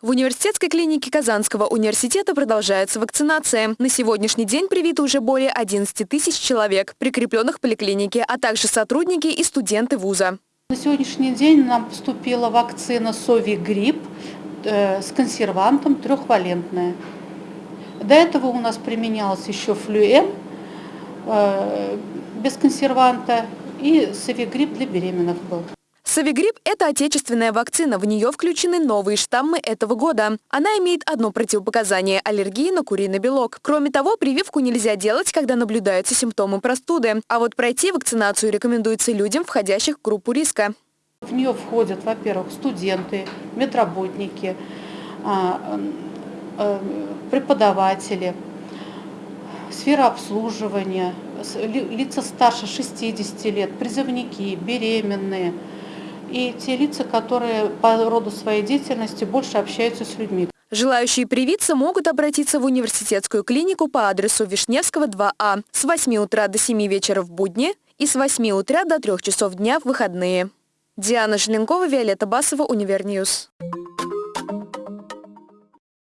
В университетской клинике Казанского университета продолжается вакцинация. На сегодняшний день привиты уже более 11 тысяч человек, прикрепленных в поликлинике, а также сотрудники и студенты вуза. На сегодняшний день нам поступила вакцина Сови-грипп э, с консервантом трехвалентная. До этого у нас применялся еще флюэм э, без консерванта и Сови-грипп для беременных был. Савигрипп – это отечественная вакцина. В нее включены новые штаммы этого года. Она имеет одно противопоказание – аллергии на куриный белок. Кроме того, прививку нельзя делать, когда наблюдаются симптомы простуды. А вот пройти вакцинацию рекомендуется людям, входящих в группу риска. В нее входят, во-первых, студенты, медработники, а, э, преподаватели, сфера обслуживания, лица старше 60 лет, призывники, беременные – и те лица, которые по роду своей деятельности больше общаются с людьми. Желающие привиться могут обратиться в университетскую клинику по адресу Вишневского, 2А с 8 утра до 7 вечера в будни и с 8 утра до 3 часов дня в выходные. Диана Желенкова, Виолетта Басова, Univer News.